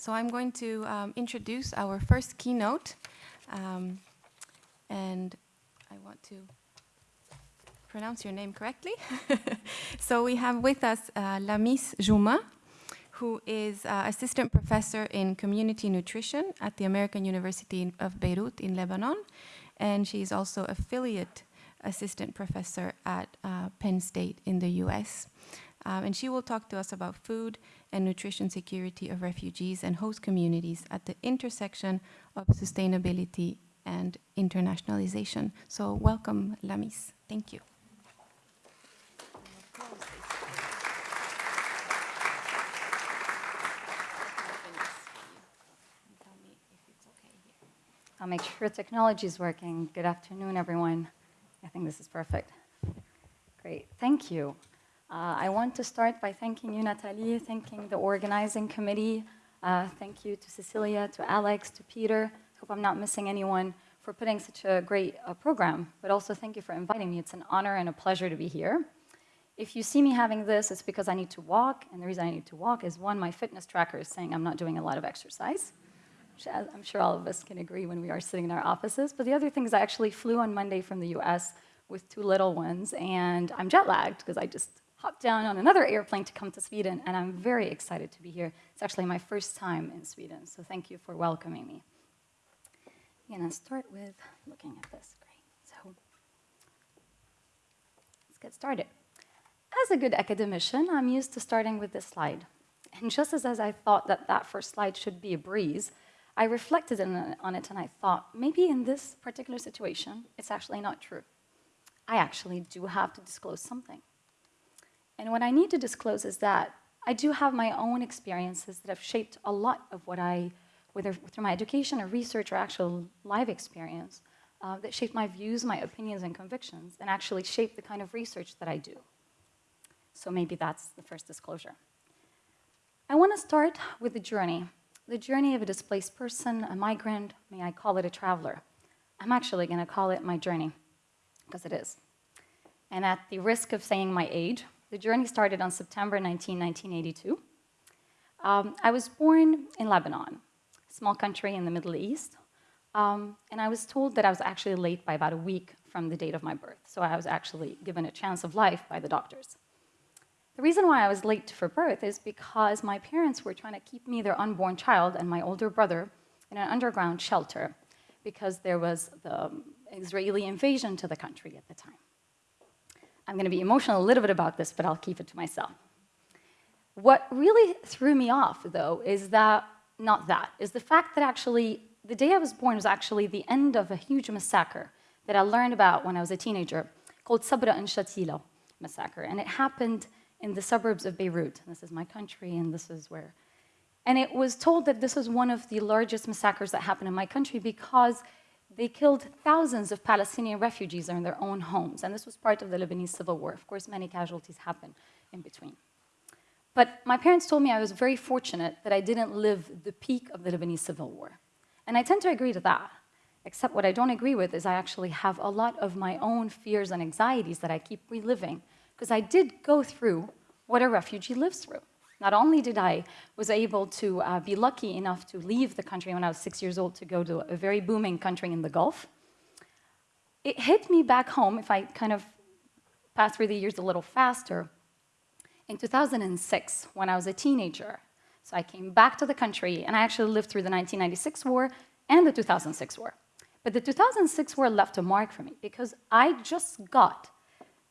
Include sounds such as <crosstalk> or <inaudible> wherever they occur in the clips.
So I'm going to um, introduce our first keynote. Um, and I want to pronounce your name correctly. <laughs> so we have with us uh, Lamis Jomaa, who is uh, assistant professor in community nutrition at the American University of Beirut in Lebanon. And she is also affiliate assistant professor at uh, Penn State in the US. Um, and she will talk to us about food and nutrition security of refugees and host communities at the intersection of sustainability and internationalization. So welcome, Lamis. Thank you. I'll make sure technology is working. Good afternoon, everyone. I think this is perfect. Great, thank you. Uh, I want to start by thanking you, Natalie, thanking the organizing committee. Uh, thank you to Cecilia, to Alex, to Peter. Hope I'm not missing anyone for putting such a great uh, program, but also thank you for inviting me. It's an honor and a pleasure to be here. If you see me having this, it's because I need to walk, and the reason I need to walk is one, my fitness tracker is saying I'm not doing a lot of exercise. Which I'm sure all of us can agree when we are sitting in our offices. But the other thing is I actually flew on Monday from the US with two little ones, and I'm jet lagged because I just hopped down on another airplane to come to Sweden, and I'm very excited to be here. It's actually my first time in Sweden, so thank you for welcoming me. I'm gonna start with looking at this. Great. So let's get started. As a good academician, I'm used to starting with this slide. And just as, as I thought that that first slide should be a breeze, I reflected on it and I thought, maybe in this particular situation, it's actually not true. I actually do have to disclose something. And what I need to disclose is that I do have my own experiences that have shaped a lot of what I, whether through my education or research or actual live experience, uh, that shaped my views, my opinions, and convictions, and actually shaped the kind of research that I do. So maybe that's the first disclosure. I want to start with the journey, the journey of a displaced person, a migrant, may I call it a traveler. I'm actually going to call it my journey, because it is. And at the risk of saying my age, the journey started on September 19, 1982. Um, I was born in Lebanon, a small country in the Middle East, um, and I was told that I was actually late by about a week from the date of my birth, so I was actually given a chance of life by the doctors. The reason why I was late for birth is because my parents were trying to keep me, their unborn child, and my older brother in an underground shelter because there was the Israeli invasion to the country at the time. I'm going to be emotional a little bit about this, but I'll keep it to myself. What really threw me off, though, is that, not that, is the fact that actually the day I was born was actually the end of a huge massacre that I learned about when I was a teenager called Sabra and Shatila massacre. And it happened in the suburbs of Beirut. This is my country, and this is where. And it was told that this was one of the largest massacres that happened in my country because they killed thousands of Palestinian refugees in their own homes, and this was part of the Lebanese civil war. Of course, many casualties happened in between. But my parents told me I was very fortunate that I didn't live the peak of the Lebanese civil war. And I tend to agree to that, except what I don't agree with is I actually have a lot of my own fears and anxieties that I keep reliving, because I did go through what a refugee lives through. Not only did I was able to uh, be lucky enough to leave the country when I was six years old to go to a very booming country in the Gulf, it hit me back home, if I kind of pass through the years a little faster, in 2006, when I was a teenager. So I came back to the country, and I actually lived through the 1996 war and the 2006 war. But the 2006 war left a mark for me because I just got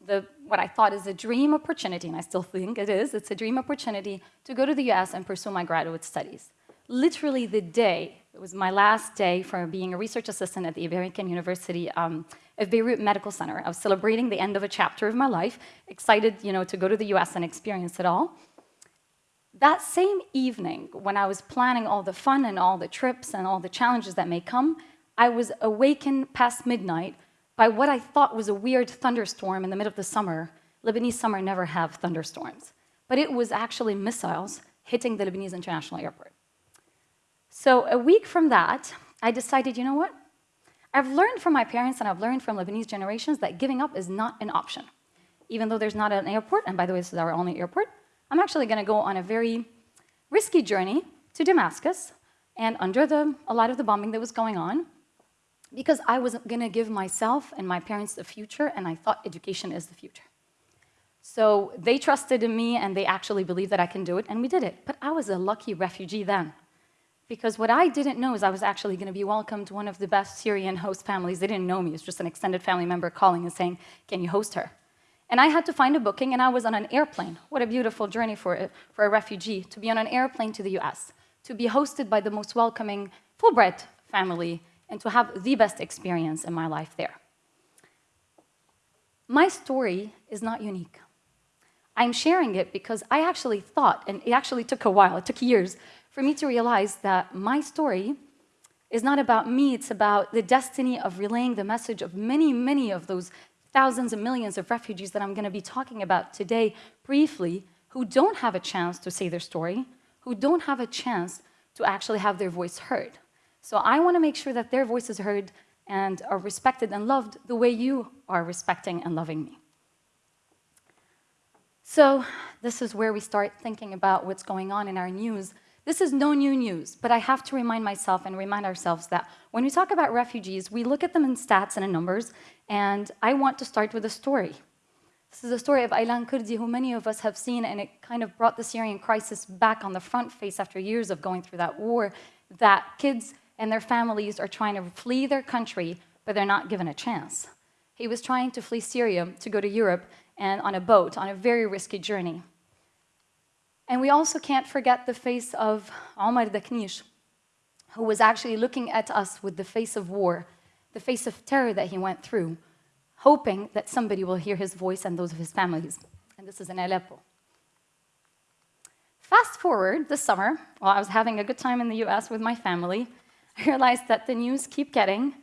the, what I thought is a dream opportunity, and I still think it is, it's a dream opportunity to go to the US and pursue my graduate studies. Literally the day, it was my last day for being a research assistant at the American University um, of Beirut Medical Center. I was celebrating the end of a chapter of my life, excited you know, to go to the US and experience it all. That same evening, when I was planning all the fun and all the trips and all the challenges that may come, I was awakened past midnight by what I thought was a weird thunderstorm in the middle of the summer. Lebanese summer never have thunderstorms. But it was actually missiles hitting the Lebanese International Airport. So a week from that, I decided, you know what? I've learned from my parents and I've learned from Lebanese generations that giving up is not an option. Even though there's not an airport, and by the way, this is our only airport, I'm actually gonna go on a very risky journey to Damascus and under the, a lot of the bombing that was going on because I was going to give myself and my parents the future, and I thought education is the future. So they trusted in me, and they actually believed that I can do it, and we did it. But I was a lucky refugee then. Because what I didn't know is I was actually going to be welcomed to one of the best Syrian host families. They didn't know me. It was just an extended family member calling and saying, can you host her? And I had to find a booking, and I was on an airplane. What a beautiful journey for a, for a refugee, to be on an airplane to the US, to be hosted by the most welcoming Fulbright family and to have the best experience in my life there. My story is not unique. I'm sharing it because I actually thought, and it actually took a while, it took years, for me to realize that my story is not about me, it's about the destiny of relaying the message of many, many of those thousands and millions of refugees that I'm going to be talking about today briefly, who don't have a chance to say their story, who don't have a chance to actually have their voice heard. So I want to make sure that their voice is heard and are respected and loved the way you are respecting and loving me. So this is where we start thinking about what's going on in our news. This is no new news, but I have to remind myself and remind ourselves that when we talk about refugees, we look at them in stats and in numbers, and I want to start with a story. This is the story of Aylan Kurdi, who many of us have seen, and it kind of brought the Syrian crisis back on the front face after years of going through that war, that kids and their families are trying to flee their country, but they're not given a chance. He was trying to flee Syria to go to Europe and on a boat on a very risky journey. And we also can't forget the face of Omar Daqneesh, who was actually looking at us with the face of war, the face of terror that he went through, hoping that somebody will hear his voice and those of his families. And this is in Aleppo. Fast forward this summer, while I was having a good time in the US with my family, I <laughs> realized that the news keep getting,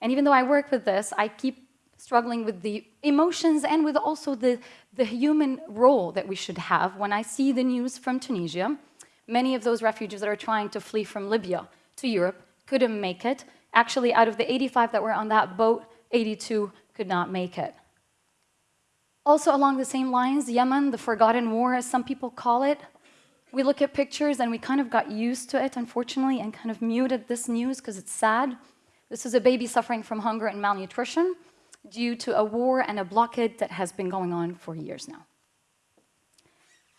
and even though I work with this, I keep struggling with the emotions and with also the, the human role that we should have when I see the news from Tunisia. Many of those refugees that are trying to flee from Libya to Europe couldn't make it. Actually, out of the 85 that were on that boat, 82 could not make it. Also along the same lines, Yemen, the forgotten war, as some people call it, we look at pictures and we kind of got used to it, unfortunately, and kind of muted this news because it's sad. This is a baby suffering from hunger and malnutrition due to a war and a blockade that has been going on for years now.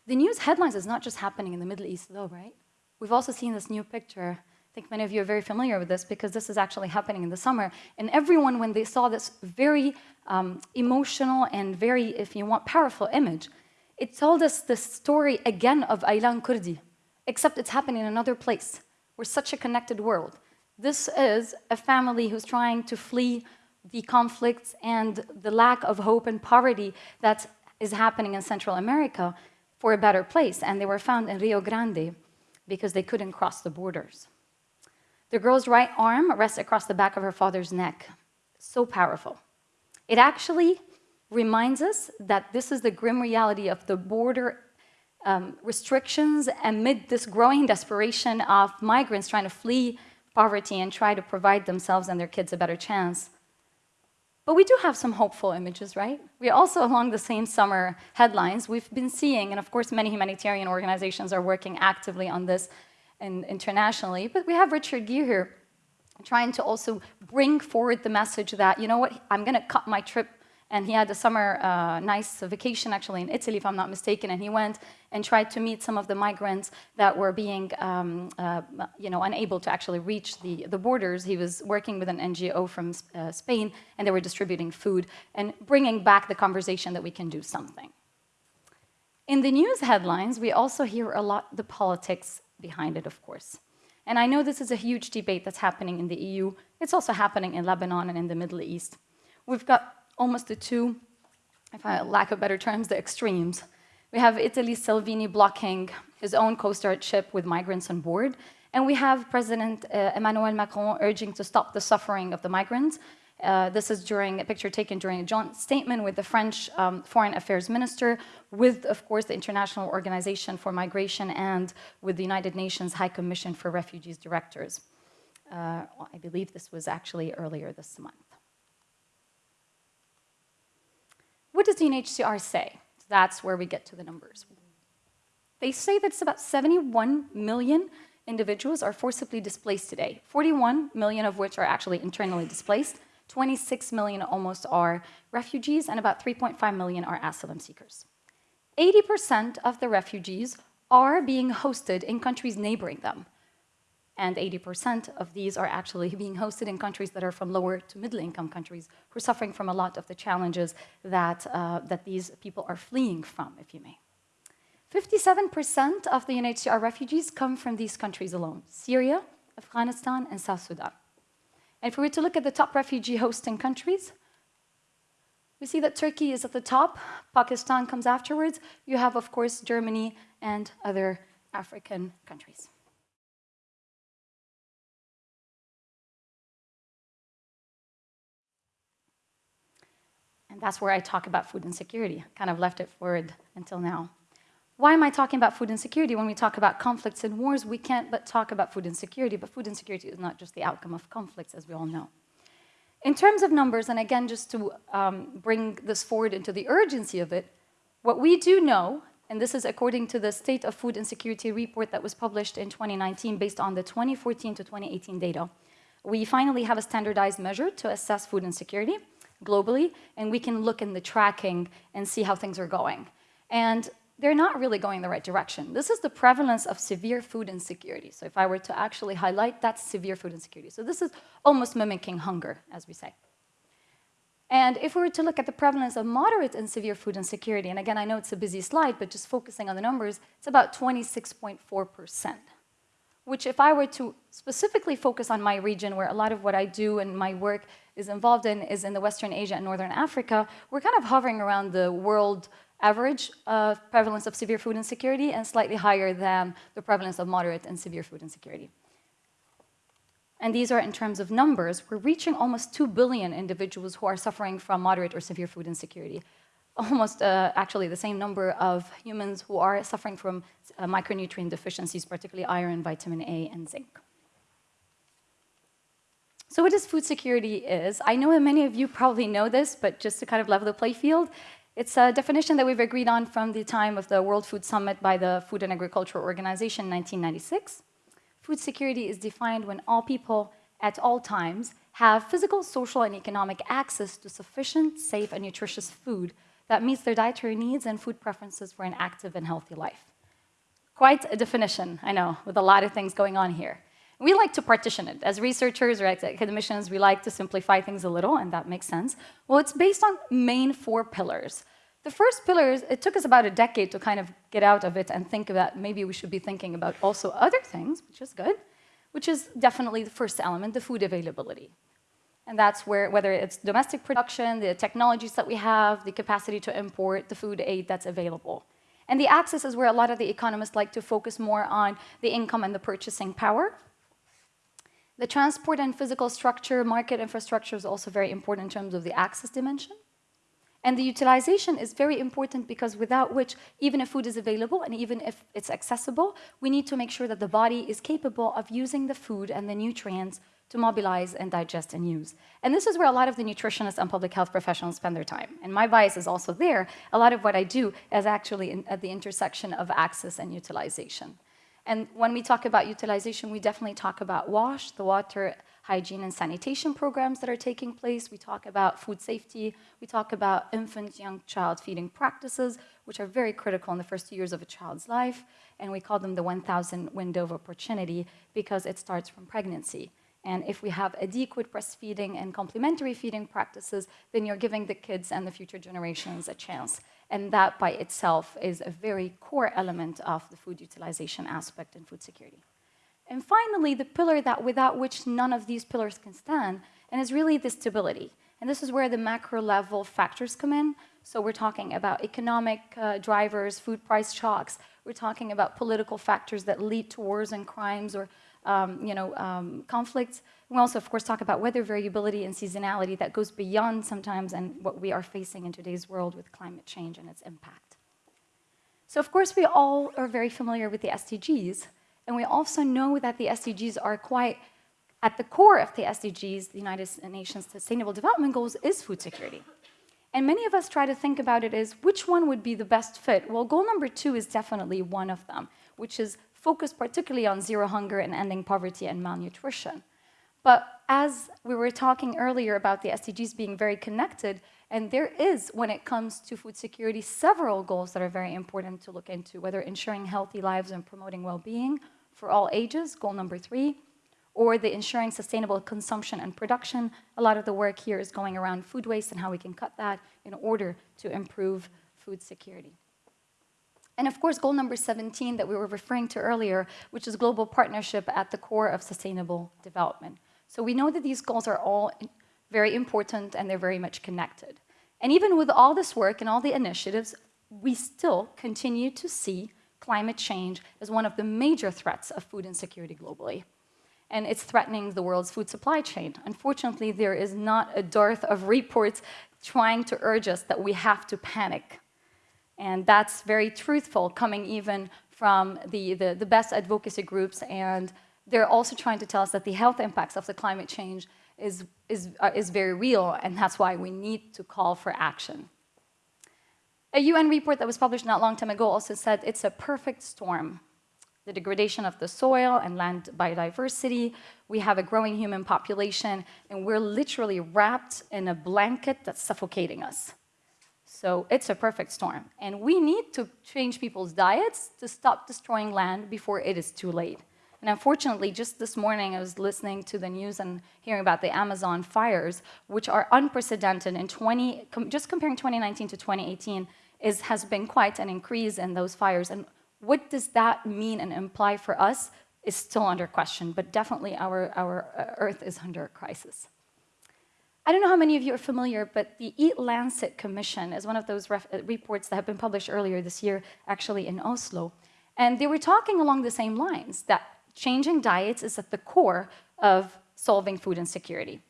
The news headlines is not just happening in the Middle East, though, right? We've also seen this new picture. I think many of you are very familiar with this because this is actually happening in the summer. And everyone, when they saw this very um, emotional and very, if you want, powerful image, it told us the story again of Aylan Kurdi, except it's happening in another place. We're such a connected world. This is a family who's trying to flee the conflicts and the lack of hope and poverty that is happening in Central America for a better place. And they were found in Rio Grande because they couldn't cross the borders. The girl's right arm rests across the back of her father's neck. So powerful. It actually reminds us that this is the grim reality of the border um, restrictions amid this growing desperation of migrants trying to flee poverty and try to provide themselves and their kids a better chance. But we do have some hopeful images, right? We also, along the same summer headlines, we've been seeing, and of course many humanitarian organizations are working actively on this in, internationally, but we have Richard Gere here trying to also bring forward the message that, you know what, I'm gonna cut my trip and he had a summer uh, nice vacation actually in Italy, if I'm not mistaken, and he went and tried to meet some of the migrants that were being, um, uh, you know, unable to actually reach the, the borders. He was working with an NGO from uh, Spain, and they were distributing food and bringing back the conversation that we can do something. In the news headlines, we also hear a lot the politics behind it, of course. And I know this is a huge debate that's happening in the EU. It's also happening in Lebanon and in the Middle East. We've got almost the two, if I lack of better terms, the extremes. We have Italy's Salvini blocking his own Coast Guard ship with migrants on board, and we have President uh, Emmanuel Macron urging to stop the suffering of the migrants. Uh, this is during a picture taken during a joint statement with the French um, Foreign Affairs Minister, with, of course, the International Organization for Migration and with the United Nations High Commission for Refugees directors. Uh, I believe this was actually earlier this month. What does the UNHCR say? That's where we get to the numbers. They say that it's about 71 million individuals are forcibly displaced today. 41 million of which are actually internally displaced, 26 million almost are refugees, and about 3.5 million are asylum seekers. 80% of the refugees are being hosted in countries neighboring them. And 80% of these are actually <laughs> being hosted in countries that are from lower to middle income countries who are suffering from a lot of the challenges that, uh, that these people are fleeing from, if you may. 57% of the UNHCR refugees come from these countries alone, Syria, Afghanistan, and South Sudan. And if we were to look at the top refugee hosting countries, we see that Turkey is at the top, Pakistan comes afterwards. You have, of course, Germany and other African countries. And that's where I talk about food insecurity. Kind of left it forward until now. Why am I talking about food insecurity? When we talk about conflicts and wars, we can't but talk about food insecurity, but food insecurity is not just the outcome of conflicts, as we all know. In terms of numbers, and again, just to um, bring this forward into the urgency of it, what we do know, and this is according to the State of Food Insecurity report that was published in 2019 based on the 2014 to 2018 data, we finally have a standardized measure to assess food insecurity globally, and we can look in the tracking and see how things are going. And they're not really going in the right direction. This is the prevalence of severe food insecurity. So if I were to actually highlight, that's severe food insecurity. So this is almost mimicking hunger, as we say. And if we were to look at the prevalence of moderate and severe food insecurity, and again, I know it's a busy slide, but just focusing on the numbers, it's about 26.4%, which if I were to specifically focus on my region, where a lot of what I do and my work is involved in is in the Western Asia and Northern Africa, we're kind of hovering around the world average of prevalence of severe food insecurity and slightly higher than the prevalence of moderate and severe food insecurity. And these are in terms of numbers. We're reaching almost 2 billion individuals who are suffering from moderate or severe food insecurity. Almost uh, actually the same number of humans who are suffering from uh, micronutrient deficiencies, particularly iron, vitamin A, and zinc. So what does food security is? I know that many of you probably know this, but just to kind of level the play field, it's a definition that we've agreed on from the time of the World Food Summit by the Food and Agriculture Organization in 1996. Food security is defined when all people at all times have physical, social, and economic access to sufficient, safe, and nutritious food that meets their dietary needs and food preferences for an active and healthy life. Quite a definition, I know, with a lot of things going on here. We like to partition it. As researchers or as academicians, we like to simplify things a little, and that makes sense. Well, it's based on main four pillars. The first pillar is, it took us about a decade to kind of get out of it and think that maybe we should be thinking about also other things, which is good, which is definitely the first element, the food availability. And that's where, whether it's domestic production, the technologies that we have, the capacity to import, the food aid that's available. And the access is where a lot of the economists like to focus more on the income and the purchasing power. The transport and physical structure, market infrastructure is also very important in terms of the access dimension. And the utilization is very important because without which, even if food is available and even if it's accessible, we need to make sure that the body is capable of using the food and the nutrients to mobilize and digest and use. And this is where a lot of the nutritionists and public health professionals spend their time. And my bias is also there. A lot of what I do is actually in, at the intersection of access and utilization. And when we talk about utilization, we definitely talk about WASH, the water hygiene and sanitation programs that are taking place. We talk about food safety. We talk about infant, young child feeding practices, which are very critical in the first two years of a child's life. And we call them the 1,000 window of opportunity because it starts from pregnancy. And if we have adequate breastfeeding and complementary feeding practices, then you're giving the kids and the future generations a chance. And that by itself is a very core element of the food utilization aspect and food security. And finally, the pillar that without which none of these pillars can stand, and is really the stability. And this is where the macro level factors come in. So we're talking about economic uh, drivers, food price shocks. We're talking about political factors that lead to wars and crimes or um, you know, um, conflicts. We also, of course, talk about weather variability and seasonality that goes beyond sometimes and what we are facing in today's world with climate change and its impact. So, of course, we all are very familiar with the SDGs, and we also know that the SDGs are quite at the core of the SDGs, the United Nations Sustainable Development Goals, is food security. And many of us try to think about it as which one would be the best fit? Well, goal number two is definitely one of them, which is focused particularly on zero hunger and ending poverty and malnutrition. But as we were talking earlier about the SDGs being very connected, and there is, when it comes to food security, several goals that are very important to look into, whether ensuring healthy lives and promoting well-being for all ages, goal number three, or the ensuring sustainable consumption and production. A lot of the work here is going around food waste and how we can cut that in order to improve food security. And of course, goal number 17 that we were referring to earlier, which is global partnership at the core of sustainable development. So we know that these goals are all very important and they're very much connected. And even with all this work and all the initiatives, we still continue to see climate change as one of the major threats of food insecurity globally. And it's threatening the world's food supply chain. Unfortunately, there is not a dearth of reports trying to urge us that we have to panic. And that's very truthful, coming even from the, the, the best advocacy groups. And they're also trying to tell us that the health impacts of the climate change is, is, uh, is very real, and that's why we need to call for action. A UN report that was published not long time ago also said it's a perfect storm. The degradation of the soil and land biodiversity, we have a growing human population, and we're literally wrapped in a blanket that's suffocating us. So it's a perfect storm. And we need to change people's diets to stop destroying land before it is too late. And unfortunately, just this morning, I was listening to the news and hearing about the Amazon fires, which are unprecedented in 20, com just comparing 2019 to 2018, is, has been quite an increase in those fires. And what does that mean and imply for us is still under question, but definitely our, our uh, Earth is under a crisis. I don't know how many of you are familiar, but the Eat Lancet Commission is one of those uh, reports that have been published earlier this year, actually in Oslo. And they were talking along the same lines, that changing diets is at the core of solving food insecurity.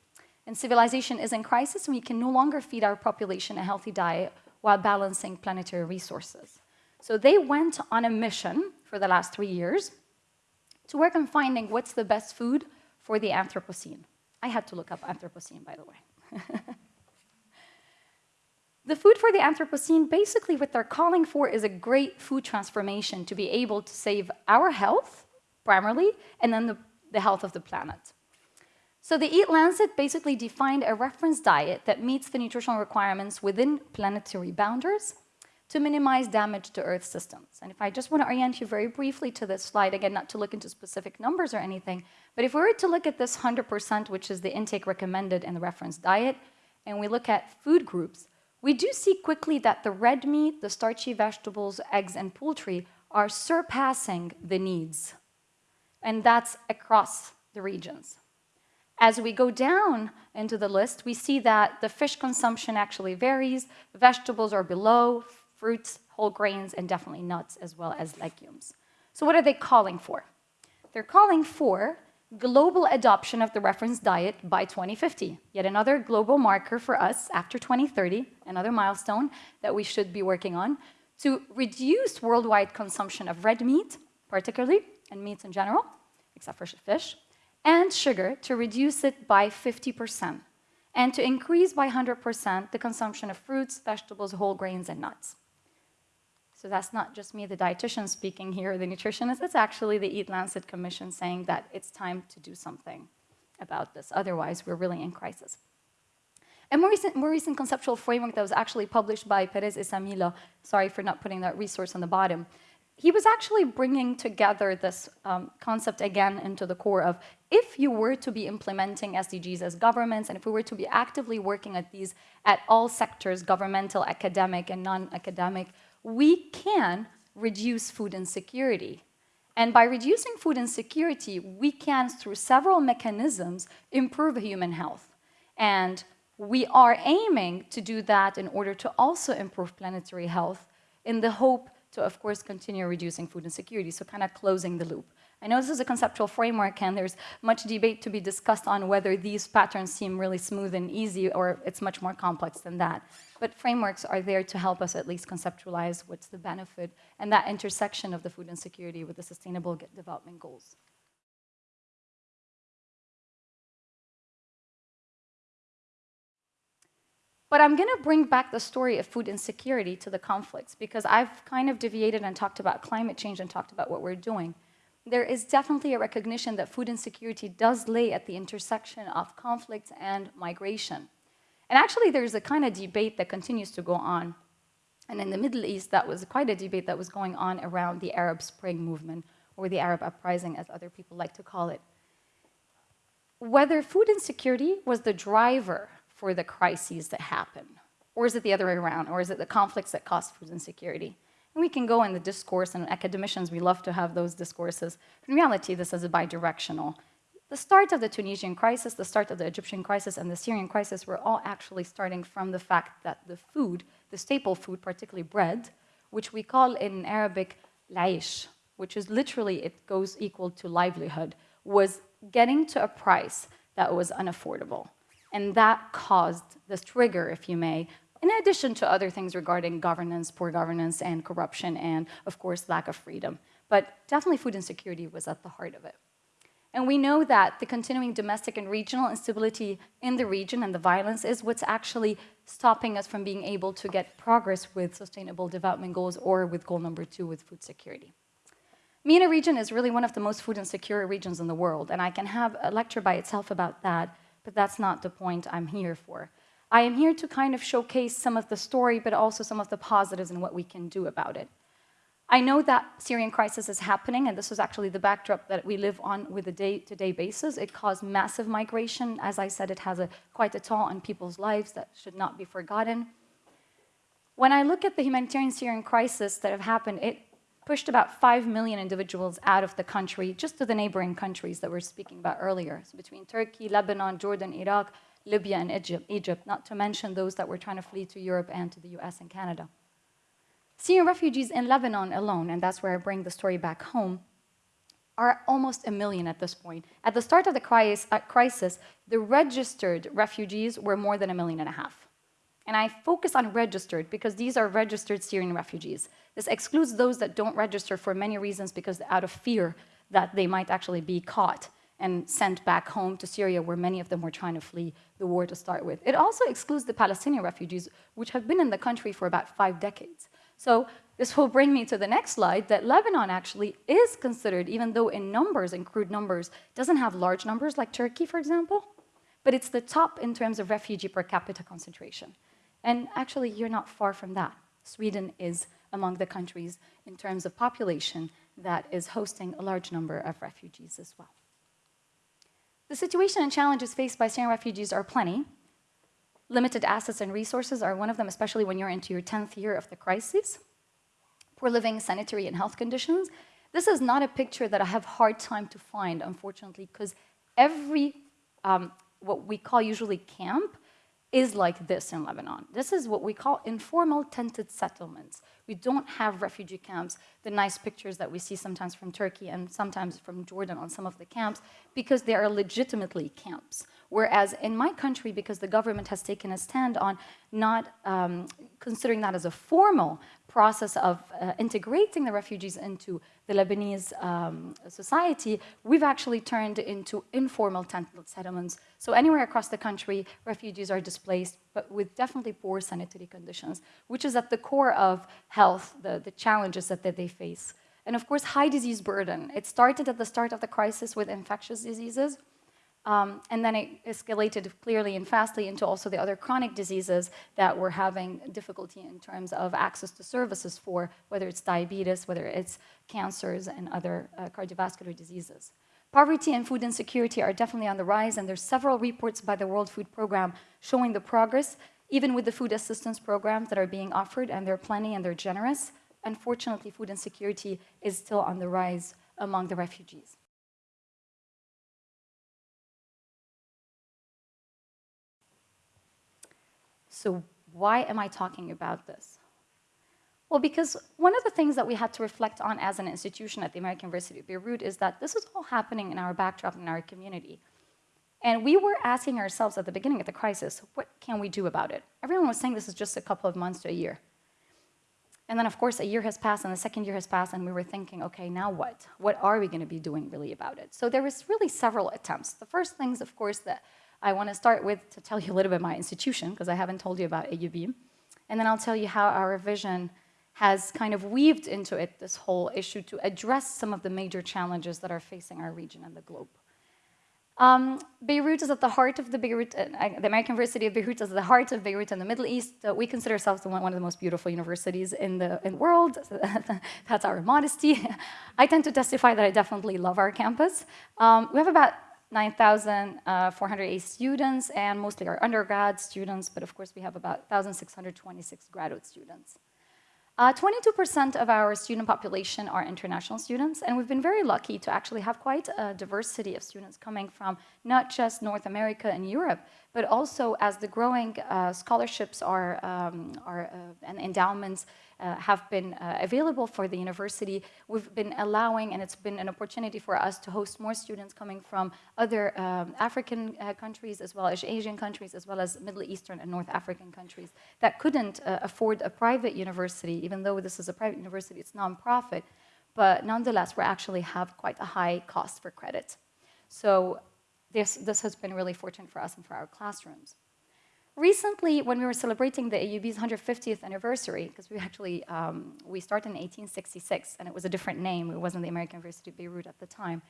And civilization is in crisis, and we can no longer feed our population a healthy diet while balancing planetary resources. So they went on a mission for the last three years to work on finding what's the best food for the Anthropocene. I had to look up Anthropocene, by the way. The food for the Anthropocene, basically what they're calling for is a great food transformation to be able to save our health primarily, and then the, the health of the planet. So the Eat Lancet basically defined a reference diet that meets the nutritional requirements within planetary boundaries to minimize damage to Earth systems. And if I just want to orient you very briefly to this slide, again, not to look into specific numbers or anything, but if we were to look at this 100%, which is the intake recommended in the reference diet, and we look at food groups, we do see quickly that the red meat, the starchy vegetables, eggs, and poultry are surpassing the needs and that's across the regions. As we go down into the list, we see that the fish consumption actually varies, vegetables are below, fruits, whole grains, and definitely nuts as well as legumes. So what are they calling for? They're calling for global adoption of the reference diet by 2050. Yet another global marker for us after 2030, another milestone that we should be working on, to reduce worldwide consumption of red meat, particularly, and meats in general, except for fish, and sugar to reduce it by 50%, and to increase by 100% the consumption of fruits, vegetables, whole grains, and nuts. So that's not just me, the dietitian speaking here, the nutritionist, it's actually the Eat Lancet Commission saying that it's time to do something about this. Otherwise, we're really in crisis. A more recent, more recent conceptual framework that was actually published by Perez Escamilla, sorry for not putting that resource on the bottom, he was actually bringing together this um, concept again into the core of if you were to be implementing SDGs as governments and if we were to be actively working at these at all sectors, governmental, academic, and non-academic, we can reduce food insecurity. And by reducing food insecurity, we can, through several mechanisms, improve human health. And we are aiming to do that in order to also improve planetary health in the hope to, of course, continue reducing food insecurity, so kind of closing the loop. I know this is a conceptual framework and there's much debate to be discussed on whether these patterns seem really smooth and easy or it's much more complex than that. But frameworks are there to help us at least conceptualize what's the benefit and that intersection of the food insecurity with the sustainable development goals. But I'm going to bring back the story of food insecurity to the conflicts because I've kind of deviated and talked about climate change and talked about what we're doing. there is definitely a recognition that food insecurity does lay at the intersection of conflict and migration. And actually, there's a kind of debate that continues to go on. And in the Middle East, that was quite a debate that was going on around the Arab Spring movement, or the Arab uprising, as other people like to call it. Whether food insecurity was the driver for the crises that happen, or is it the other way around, or is it the conflicts that cause food insecurity? And we can go in the discourse, and academicians, we love to have those discourses. In reality, this is a bidirectional. The start of the Tunisian crisis, the start of the Egyptian crisis, and the Syrian crisis were all actually starting from the fact that the food, the staple food, particularly bread, which we call in Arabic laish, which is literally, it goes equal to livelihood, was getting to a price that was unaffordable. And that caused this trigger, if you may, in addition to other things regarding governance, poor governance, and corruption, and of course, lack of freedom. But definitely food insecurity was at the heart of it. And we know that the continuing domestic and regional instability in the region and the violence is what's actually stopping us from being able to get progress with sustainable development goals or with goal number two with food security. MENA region is really one of the most food insecure regions in the world, and I can have a lecture by itself about that, but that's not the point I'm here for. I am here to kind of showcase some of the story, but also some of the positives and what we can do about it. I know that Syrian crisis is happening, and this is actually the backdrop that we live on with a day-to-day -day basis. It caused massive migration. As I said, it has a, quite a toll on people's lives that should not be forgotten. When I look at the humanitarian Syrian crisis that have happened, it pushed about 5 million individuals out of the country, just to the neighboring countries that we are speaking about earlier. So between Turkey, Lebanon, Jordan, Iraq, Libya, and Egypt, Egypt, not to mention those that were trying to flee to Europe and to the US and Canada. Syrian refugees in Lebanon alone, and that's where I bring the story back home, are almost a million at this point. At the start of the uh, crisis, the registered refugees were more than a million and a half. And I focus on registered because these are registered Syrian refugees. This excludes those that don't register for many reasons because out of fear that they might actually be caught and sent back home to Syria where many of them were trying to flee the war to start with. It also excludes the Palestinian refugees, which have been in the country for about five decades. So this will bring me to the next slide, that Lebanon actually is considered, even though in numbers, in crude numbers, doesn't have large numbers like Turkey, for example, but it's the top in terms of refugee per capita concentration. And actually, you're not far from that. Sweden is among the countries in terms of population that is hosting a large number of refugees as well. The situation and challenges faced by Syrian refugees are plenty, Limited assets and resources are one of them, especially when you're into your 10th year of the crisis. Poor living, sanitary, and health conditions. This is not a picture that I have hard time to find, unfortunately, because every, um, what we call usually camp, is like this in Lebanon. This is what we call informal tented settlements. We don't have refugee camps, the nice pictures that we see sometimes from Turkey and sometimes from Jordan on some of the camps, because they are legitimately camps. Whereas in my country, because the government has taken a stand on not um, considering that as a formal process of uh, integrating the refugees into the Lebanese um, society, we've actually turned into informal tent settlements. So anywhere across the country, refugees are displaced, but with definitely poor sanitary conditions, which is at the core of health, the, the challenges that, that they face. And of course, high disease burden. It started at the start of the crisis with infectious diseases, um, and then it escalated clearly and fastly into also the other chronic diseases that we're having difficulty in terms of access to services for, whether it's diabetes, whether it's cancers and other uh, cardiovascular diseases. Poverty and food insecurity are definitely on the rise, and there's several reports by the World Food Program showing the progress, even with the food assistance programs that are being offered, and they're plenty and they're generous. Unfortunately, food insecurity is still on the rise among the refugees. So why am I talking about this? Well, because one of the things that we had to reflect on as an institution at the American University of Beirut is that this is all happening in our backdrop in our community. And we were asking ourselves at the beginning of the crisis, what can we do about it? Everyone was saying this is just a couple of months to a year. And then, of course, a year has passed and the second year has passed, and we were thinking, okay, now what? What are we going to be doing really about it? So there was really several attempts. The first things, of course, that I want to start with to tell you a little bit about my institution, because I haven't told you about AUB. And then I'll tell you how our vision has kind of weaved into it this whole issue to address some of the major challenges that are facing our region and the globe. Um, Beirut is at the heart of the Beirut, uh, the American University of Beirut is at the heart of Beirut in the Middle East. Uh, we consider ourselves one, of the most beautiful universities in the, in the world. <laughs> That's our modesty. <laughs> I tend to testify that I definitely love our campus. Um, we have about 9,408 uh, students and mostly our undergrad students, but of course we have about 1,626 graduate students. 22% uh, of our student population are international students, and we've been very lucky to actually have quite a diversity of students coming from not just North America and Europe, but also as the growing uh, scholarships are, um, are uh, and endowments uh, have been uh, available for the university, we've been allowing, and it's been an opportunity for us to host more students coming from other um, African uh, countries, as well as Asian countries, as well as Middle Eastern and North African countries that couldn't uh, afford a private university, even though this is a private university, it's nonprofit, but nonetheless, we actually have quite a high cost for credit. So this, this has been really fortunate for us and for our classrooms. Recently, when we were celebrating the AUB's 150th anniversary, because we actually, um, we started in 1866, and it was a different name. It wasn't the American University of Beirut at the time.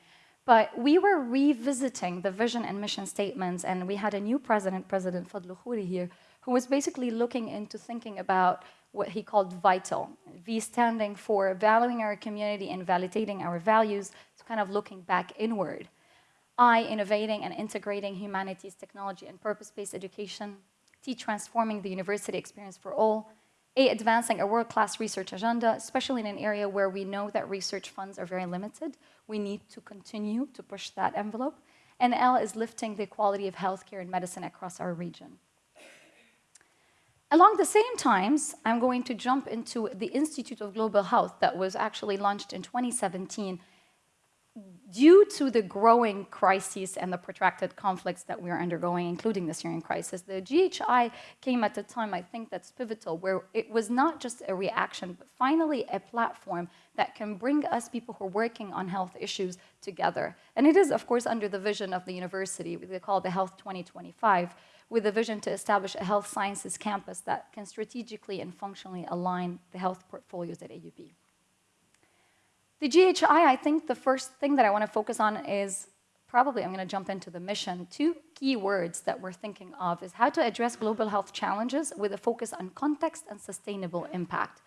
But we were revisiting the vision and mission statements, and we had a new president, President Fadlo Khuri here, who was basically looking into thinking about what he called vital. V standing for valuing our community and validating our values, so kind of looking back inward. I, innovating and integrating humanities, technology, and purpose-based education, T, transforming the university experience for all, A, advancing a world-class research agenda, especially in an area where we know that research funds are very limited. We need to continue to push that envelope. And L is lifting the quality of healthcare and medicine across our region. Along the same times, I'm going to jump into the Institute of Global Health that was actually launched in 2017 due to the growing crises and the protracted conflicts that we are undergoing, including the Syrian crisis, the GHI came at a time, I think that's pivotal, where it was not just a reaction, but finally a platform that can bring us people who are working on health issues together. And it is, of course, under the vision of the university, they call the Health 2025, with a vision to establish a health sciences campus that can strategically and functionally align the health portfolios at AUB. The GHI, I think the first thing that I want to focus on is probably I'm going to jump into the mission. Two key words that we're thinking of is how to address global health challenges with a focus on context and sustainable impact.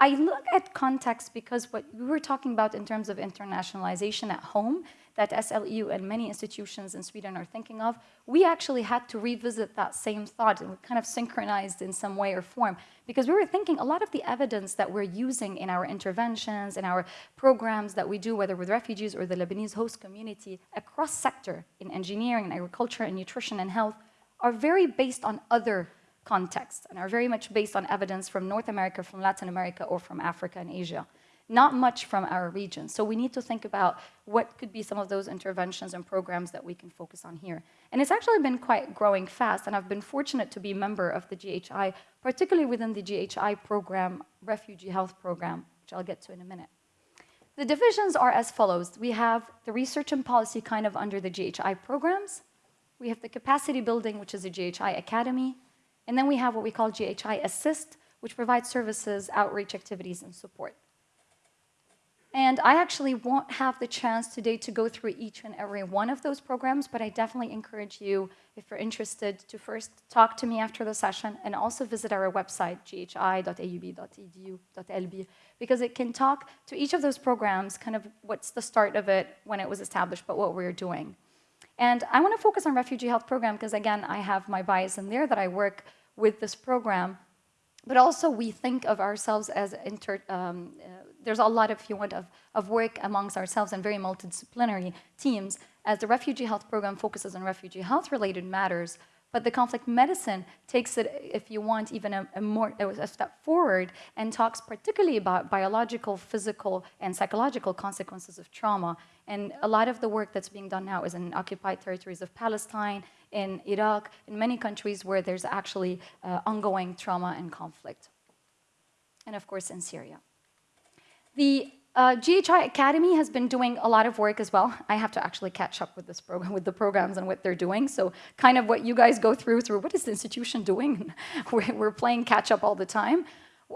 I look at context because what we were talking about in terms of internationalization at home that SLU and many institutions in Sweden are thinking of, we actually had to revisit that same thought and we kind of synchronized in some way or form because we were thinking a lot of the evidence that we're using in our interventions, in our programs that we do, whether with refugees or the Lebanese host community, across sector in engineering and agriculture and nutrition and health, are very based on other contexts and are very much based on evidence from North America, from Latin America, or from Africa and Asia not much from our region. So we need to think about what could be some of those interventions and programs that we can focus on here. And it's actually been quite growing fast, and I've been fortunate to be a member of the GHI, particularly within the GHI program, Refugee Health Program, which I'll get to in a minute. The divisions are as follows. We have the research and policy kind of under the GHI programs. We have the capacity building, which is the GHI Academy. And then we have what we call GHI Assist, which provides services, outreach activities, and support. And I actually won't have the chance today to go through each and every one of those programs, but I definitely encourage you, if you're interested, to first talk to me after the session and also visit our website, ghi.aub.edu.lb, because it can talk to each of those programs, kind of what's the start of it when it was established, but what we're doing. And I want to focus on Refugee Health Program because, again, I have my bias in there that I work with this program, but also we think of ourselves as inter, um, uh, there's a lot, if you want, of, of work amongst ourselves and very multidisciplinary teams as the refugee health program focuses on refugee health related matters, but the conflict medicine takes it, if you want, even a, a more a step forward and talks particularly about biological, physical, and psychological consequences of trauma. And a lot of the work that's being done now is in occupied territories of Palestine, in Iraq, in many countries where there's actually uh, ongoing trauma and conflict. And of course, in Syria. The uh, GHI Academy has been doing a lot of work as well. I have to actually catch up with this program, with the programs and what they're doing. So kind of what you guys go through, through what is the institution doing? <laughs> we're, we're playing catch up all the time.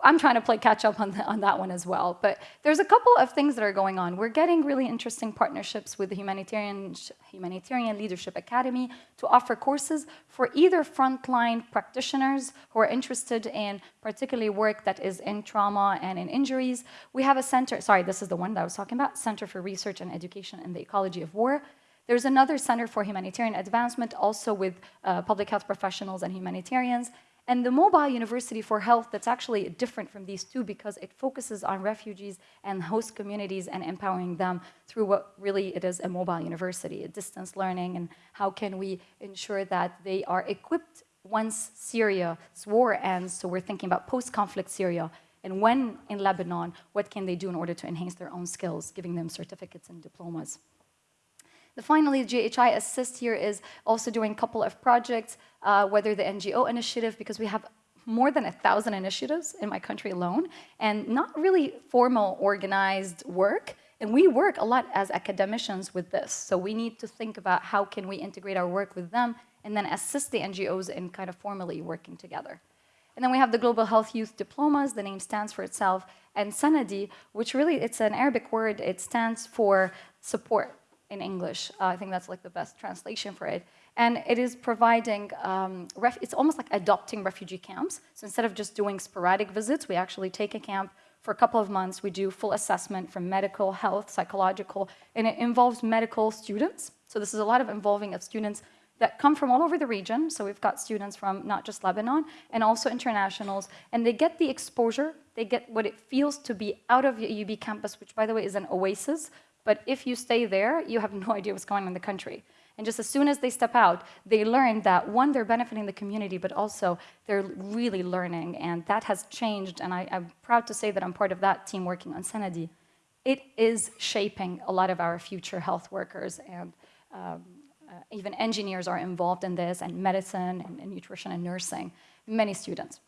I'm trying to play catch up on, the, on that one as well. But there's a couple of things that are going on. We're getting really interesting partnerships with the Humanitarian, Humanitarian Leadership Academy to offer courses for either frontline practitioners who are interested in particularly work that is in trauma and in injuries. We have a center, sorry, this is the one that I was talking about, Center for Research and Education in the Ecology of War. There's another Center for Humanitarian Advancement, also with uh, public health professionals and humanitarians. And the mobile university for health that's actually different from these two because it focuses on refugees and host communities and empowering them through what really it is a mobile university, a distance learning, and how can we ensure that they are equipped once Syria's war ends, so we're thinking about post-conflict Syria, and when in Lebanon, what can they do in order to enhance their own skills, giving them certificates and diplomas. The finally, GHI Assist here is also doing a couple of projects, uh, whether the NGO initiative, because we have more than a thousand initiatives in my country alone, and not really formal organized work. And we work a lot as academicians with this. So we need to think about how can we integrate our work with them and then assist the NGOs in kind of formally working together. And then we have the Global Health Youth Diplomas, the name stands for itself, and Sanadi, which really, it's an Arabic word, it stands for support in English. Uh, I think that's like the best translation for it. And it is providing, um, it's almost like adopting refugee camps. So instead of just doing sporadic visits, we actually take a camp for a couple of months. We do full assessment from medical, health, psychological, and it involves medical students. So this is a lot of involving of students that come from all over the region. So we've got students from not just Lebanon and also internationals, and they get the exposure, they get what it feels to be out of UB campus, which by the way is an oasis but if you stay there, you have <laughs> no idea what's going on in the country. And just as soon as they step out, they learn that one, they're benefiting the community, but also they're really learning. And that has changed. And I, am proud to say that I'm part of that team working on Sanadi. It is shaping a lot of our future health workers. And um, uh, even engineers are involved in this, and medicine, and, and nutrition, and nursing, many students.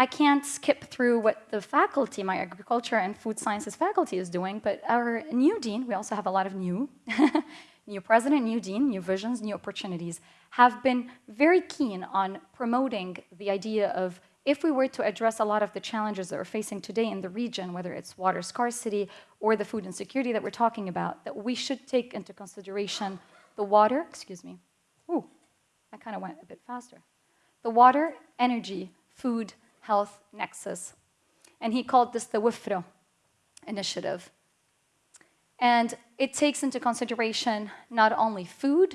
I can't skip through what the faculty, my agriculture and food sciences faculty is doing, but our new dean, we also have a lot of new, <laughs> new president, new dean, new visions, new opportunities, have been very keen on promoting the idea of if we were to address a lot of the challenges that we're facing today in the region, whether it's water scarcity or the food insecurity that we're talking about, that we should take into consideration the water, excuse me, ooh, I kind of went a bit faster. The water, energy, food, health nexus. And he called this the WEFRAH initiative. And it takes into consideration not only food,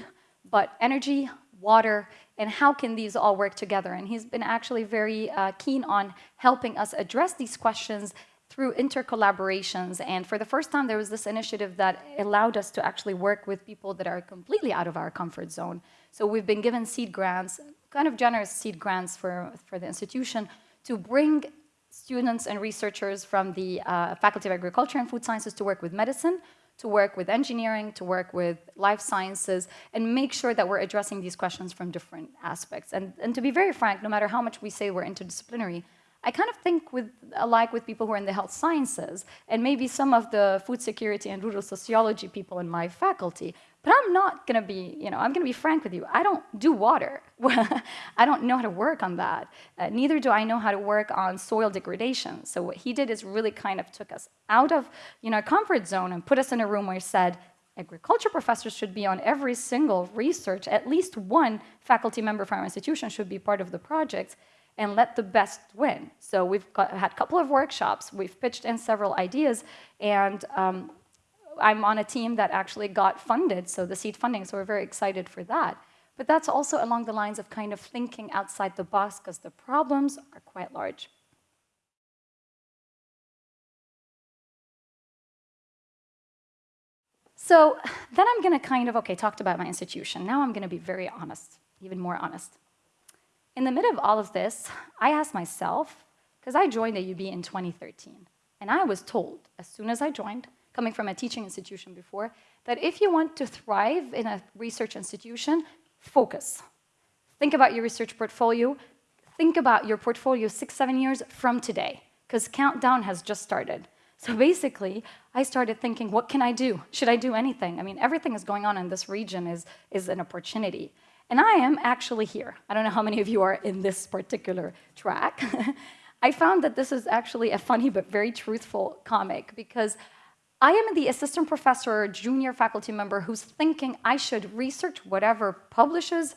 but energy, water, and how can these all work together. And he's been actually very uh, keen on helping us address these questions through intercollaborations. And for the first time, there was this initiative that allowed us to actually work with people that are completely out of our comfort zone. So we've been given seed grants, kind of generous seed grants for, for the institution to bring students and researchers from the uh, Faculty of Agriculture and Food Sciences to work with medicine, to work with engineering, to work with life sciences, and make sure that we're addressing these questions from different aspects. And, and to be very frank, no matter how much we say we're interdisciplinary, I kind of think with, alike with people who are in the health sciences, and maybe some of the food security and rural sociology people in my faculty, but I'm not going to be, you know, I'm going to be frank with you. I don't do water. <laughs> I don't know how to work on that. Uh, neither do I know how to work on soil degradation. So what he did is really kind of took us out of, you know, comfort zone and put us in a room where he said, agriculture professors should be on every single research. At least one faculty member from our institution should be part of the project and let the best win. So we've got, had a couple of workshops. We've pitched in several ideas, and um, I'm on a team that actually got funded, so the seed funding, so we're very excited for that. But that's also along the lines of kind of thinking outside the box because the problems are quite large. So then I'm going to kind of, okay, talked about my institution. Now I'm going to be very honest, even more honest. In the middle of all of this, I asked myself, because I joined AUB in 2013, and I was told as soon as I joined coming from a teaching institution before, that if you want to thrive in a research institution, focus. Think about your research portfolio. Think about your portfolio six, seven years from today, because countdown has just started. So basically, I started thinking, what can I do? Should I do anything? I mean, everything is going on in this region is, is an opportunity. And I am actually here. I don't know how many of you are in this particular track. <laughs> I found that this is actually a funny but very truthful comic because I am the assistant professor junior faculty member who's thinking I should research whatever publishes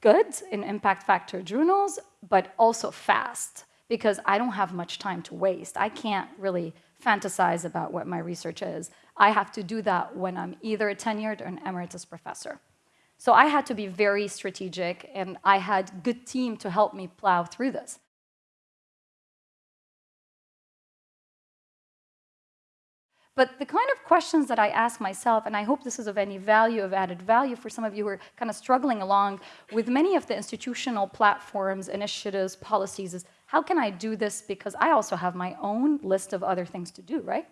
good in impact factor journals, but also fast because I don't have much time to waste. I can't really fantasize about what my research is. I have to do that when I'm either a tenured or an emeritus professor. So I had to be very strategic and I had good team to help me plow through this. But the kind of questions that I ask myself, and I hope this is of any value, of added value for some of you who are kind of struggling along with many of the institutional platforms, initiatives, policies, is how can I do this because I also have my own list of other things to do, right?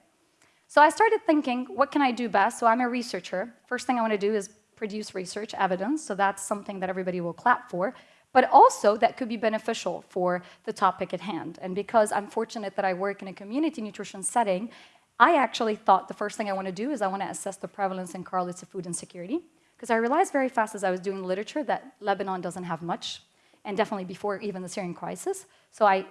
So I started thinking, what can I do best? So I'm a researcher. First thing I want to do is produce research evidence, so that's something that everybody will clap for but also that could be beneficial for the topic at hand. And because I'm fortunate that I work in a community nutrition setting, I actually thought the first thing I want to do is I want to assess the prevalence and correlates of food insecurity, because I realized very fast as I was doing literature that Lebanon doesn't have much, and definitely before even the Syrian crisis. So I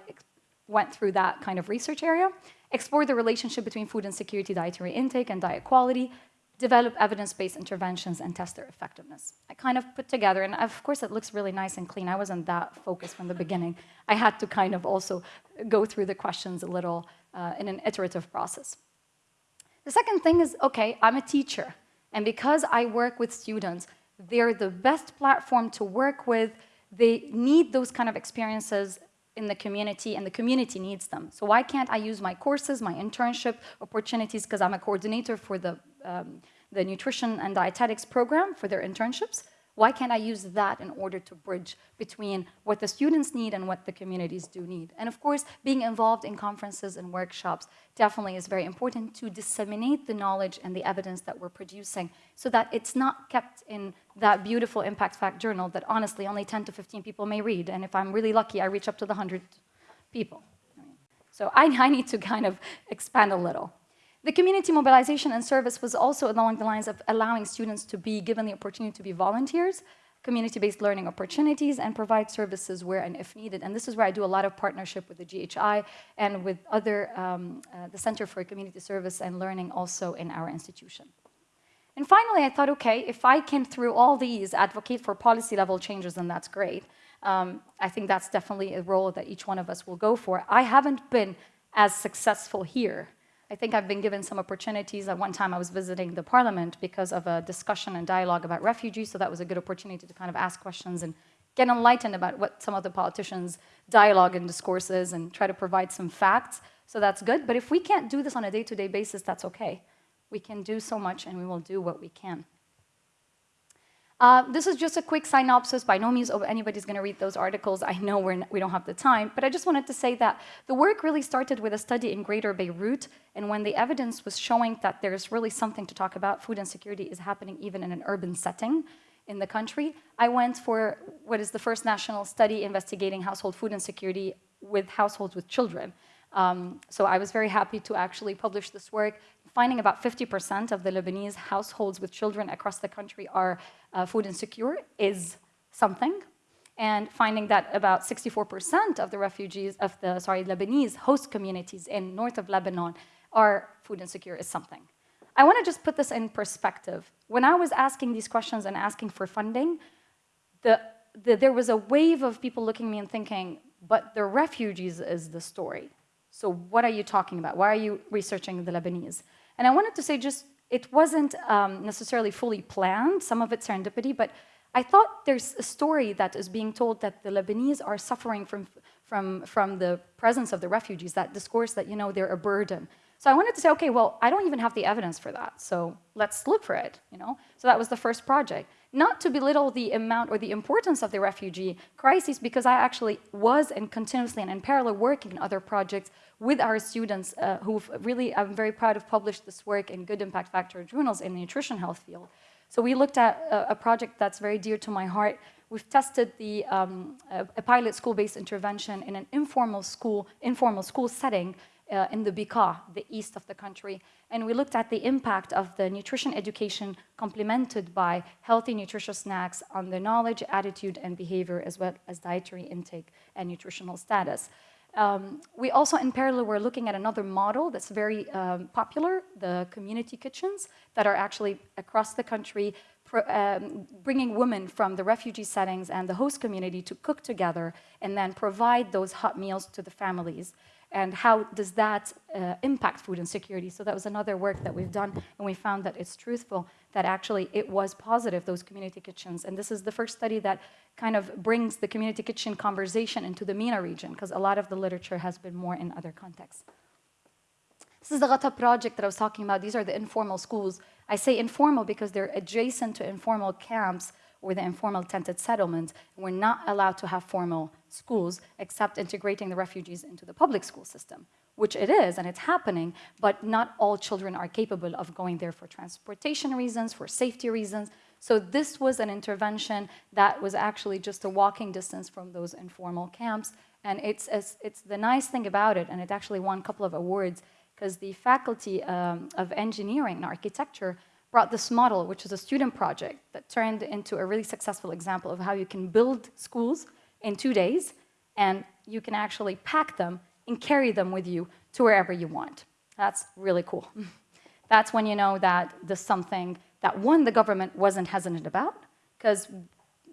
went through that kind of research area, explored the relationship between food insecurity, dietary intake, and diet quality, develop evidence-based interventions and test their effectiveness. I kind of put together, and of course it looks really nice and clean. I wasn't that focused from the beginning. I had to kind of also go through the questions a little uh, in an iterative process. The second thing is, okay, I'm a teacher. And because I work with students, they're the best platform to work with. They need those kind of experiences in the community, and the community needs them. So why can't I use my courses, my internship opportunities, because I'm a coordinator for the, um, the nutrition and dietetics program for their internships, why can't I use that in order to bridge between what the students need and what the communities do need? And of course, being involved in conferences and workshops definitely is very important to disseminate the knowledge and the evidence that we're producing so that it's not kept in that beautiful impact fact journal that honestly only 10 to 15 people may read. And if I'm really lucky, I reach up to the 100 people. So I, I need to kind of expand a little. The community mobilization and service was also along the lines of allowing students to be given the opportunity to be volunteers, community-based learning opportunities, and provide services where and if needed. And this is where I do a lot of partnership with the GHI and with other, um, uh, the Center for Community Service and Learning also in our institution. And finally, I thought, okay, if I can, through all these, advocate for policy level changes, then that's great. Um, I think that's definitely a role that each one of us will go for. I haven't been as successful here I think I've been given some opportunities. At one time, I was visiting the parliament because of a discussion and dialogue about refugees, so that was a good opportunity to kind of ask questions and get enlightened about what some of the politicians' dialogue and discourse is and try to provide some facts. So that's good. But if we can't do this on a day-to-day -day basis, that's okay. We can do so much and we will do what we can. Uh, this is just a quick synopsis. By no means anybody's going to read those articles. I know we're, we don't have the time, but I just wanted to say that the work really started with a study in Greater Beirut, and when the evidence was showing that there's really something to talk about, food insecurity is happening even in an urban setting in the country, I went for what is the first national study investigating household food insecurity with households with children. Um, so I was very happy to actually publish this work finding about 50% of the Lebanese households with children across the country are uh, food insecure is something. And finding that about 64% of the refugees, of the, sorry, Lebanese host communities in north of Lebanon are food insecure is something. I want to just put this in perspective. When I was asking these questions and asking for funding, the, the, there was a wave of people looking at me and thinking, but the refugees is the story. So what are you talking about? Why are you researching the Lebanese? And I wanted to say just, it wasn't um, necessarily fully planned, some of it serendipity, but I thought there's a story that is being told that the Lebanese are suffering from, from, from the presence of the refugees, that discourse that, you know, they're a burden. So I wanted to say, okay, well, I don't even have the evidence for that, so let's look for it, you know? So that was the first project. Not to belittle the amount or the importance of the refugee crisis, because I actually was and continuously and in parallel working in other projects with our students uh, who've really, I'm very proud of published this work in good impact factor journals in the nutrition health field. So we looked at a, a project that's very dear to my heart. We've tested the, um, a, a pilot school-based intervention in an informal school, informal school setting uh, in the Bekaa, the east of the country. And we looked at the impact of the nutrition education complemented by healthy nutritious snacks on the knowledge, attitude, and behavior, as well as dietary intake and nutritional status. Um, we also, in parallel, we're looking at another model that's very um, popular, the community kitchens that are actually across the country um, bringing women from the refugee settings and the host community to cook together and then provide those hot meals to the families and how does that uh, impact food insecurity? So that was another work that we've done, and we found that it's truthful, that actually it was positive, those community kitchens. And this is the first study that kind of brings the community kitchen conversation into the MENA region, because a lot of the literature has been more in other contexts. This is the Ghata project that I was talking about. These are the informal schools. I say informal because they're adjacent to informal camps or the informal tented settlements. We're not allowed to have formal schools except integrating the refugees into the public school system, which it is and it's happening, but not all children are capable of going there for transportation reasons, for safety reasons. So this was an intervention that was actually just a walking distance from those informal camps. And it's, it's, it's the nice thing about it, and it actually won a couple of awards, because the faculty um, of engineering and architecture brought this model, which is a student project that turned into a really successful example of how you can build schools in two days, and you can actually pack them and carry them with you to wherever you want. That's really cool. <laughs> That's when you know that there's something that, one, the government wasn't hesitant about, because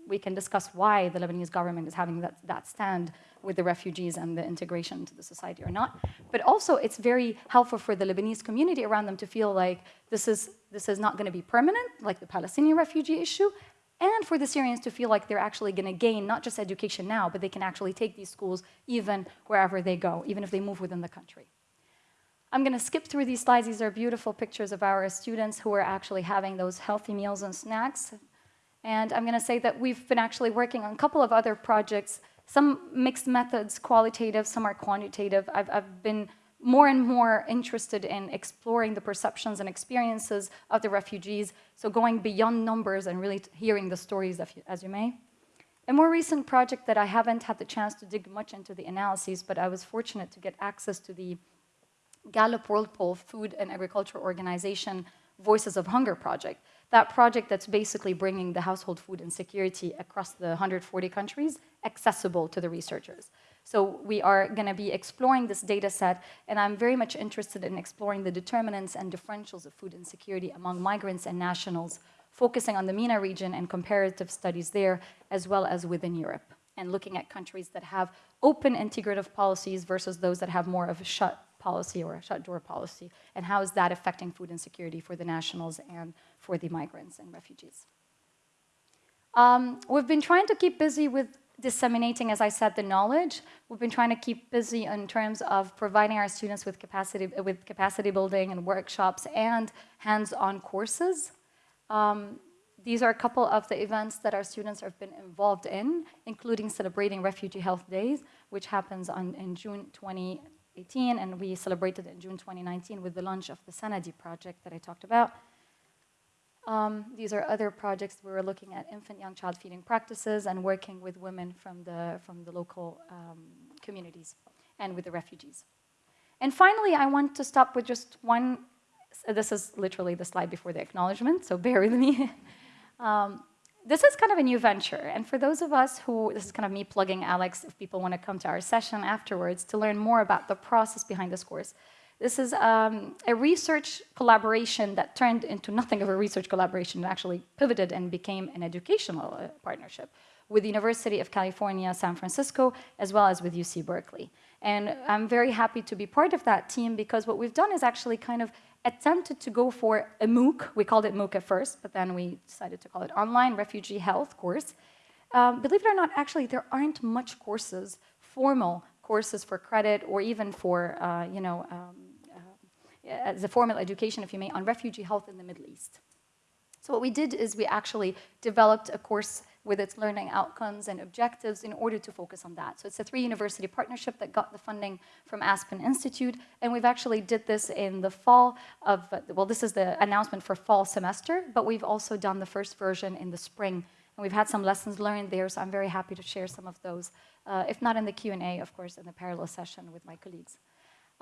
we can discuss why the Lebanese government is having that, that stand with the refugees and the integration into the society or not. But also, it's very helpful for the Lebanese community around them to feel like this is, this is not going to be permanent, like the Palestinian refugee issue, and for the Syrians to feel like they're actually going to gain not just education now, but they can actually take these schools even wherever they go, even if they move within the country. I'm going to skip through these slides. These are beautiful pictures of our students who are actually having those healthy meals and snacks and I'm going to say that we've been actually working on a couple of other projects, some mixed methods, qualitative, some are quantitative. I've, I've been more and more interested in exploring the perceptions and experiences of the refugees, so going beyond numbers and really hearing the stories you, as you may. A more recent project that I haven't had the chance to dig much into the analyses, but I was fortunate to get access to the Gallup World Poll Food and Agriculture Organization Voices of Hunger project that project that's basically bringing the household food insecurity across the 140 countries accessible to the researchers. So we are going to be exploring this data set, and I'm very much interested in exploring the determinants and differentials of food insecurity among migrants and nationals, focusing on the MENA region and comparative studies there, as well as within Europe, and looking at countries that have open integrative policies versus those that have more of a shut policy or a shut door policy, and how is that affecting food insecurity for the nationals and for the migrants and refugees. Um, we've been trying to keep busy with disseminating, as I said, the knowledge. We've been trying to keep busy in terms of providing our students with capacity, with capacity building and workshops and hands-on courses. Um, these are a couple of the events that our students have been involved in, including celebrating Refugee Health Days, which happens on, in June 2018, and we celebrated in June 2019 with the launch of the Sanadi project that I talked about. Um, these are other projects we were looking at infant young child feeding practices and working with women from the, from the local um, communities and with the refugees. And finally, I want to stop with just one, this is literally the slide before the acknowledgement, so bear with me. <laughs> um, this is kind of a new venture, and for those of us who, this is kind of me plugging Alex, if people want to come to our session afterwards to learn more about the process behind this course. This is um, a research collaboration that turned into nothing of a research collaboration. It actually pivoted and became an educational uh, partnership with the University of California, San Francisco, as well as with UC Berkeley. And I'm very happy to be part of that team because what we've done is actually kind of attempted to go for a MOOC. We called it MOOC at first, but then we decided to call it Online Refugee Health Course. Um, believe it or not, actually, there aren't much courses, formal courses for credit or even for, uh, you know, um, as a formal education, if you may, on refugee health in the Middle East. So what we did is we actually developed a course with its learning outcomes and objectives in order to focus on that. So it's a three-university partnership that got the funding from Aspen Institute, and we've actually did this in the fall of, well, this is the announcement for fall semester, but we've also done the first version in the spring and we've had some lessons learned there, so I'm very happy to share some of those, uh, if not in the Q&A, of course, in the parallel session with my colleagues.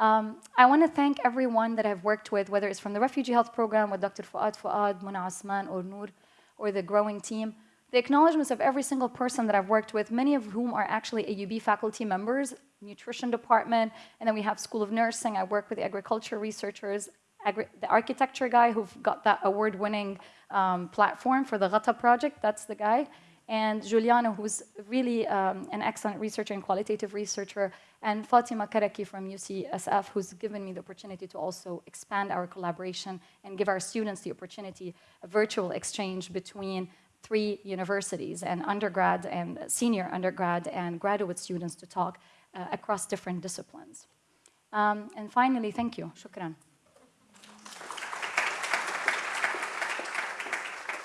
Um, I want to thank everyone that I've worked with, whether it's from the Refugee Health Program with Dr. Fouad Fouad, Muna Asman, or Noor, or the growing team, the acknowledgements of every single person that I've worked with, many of whom are actually AUB faculty members, nutrition department, and then we have School of Nursing. I work with the agriculture researchers, agri the architecture guy who got that award-winning um, platform for the Ghata project, that's the guy, and Giuliano, who's really um, an excellent researcher and qualitative researcher, and Fatima Karaki from UCSF, who's given me the opportunity to also expand our collaboration and give our students the opportunity, a virtual exchange between three universities and undergrad and senior undergrad and graduate students to talk uh, across different disciplines. Um, and finally, thank you. Shukran.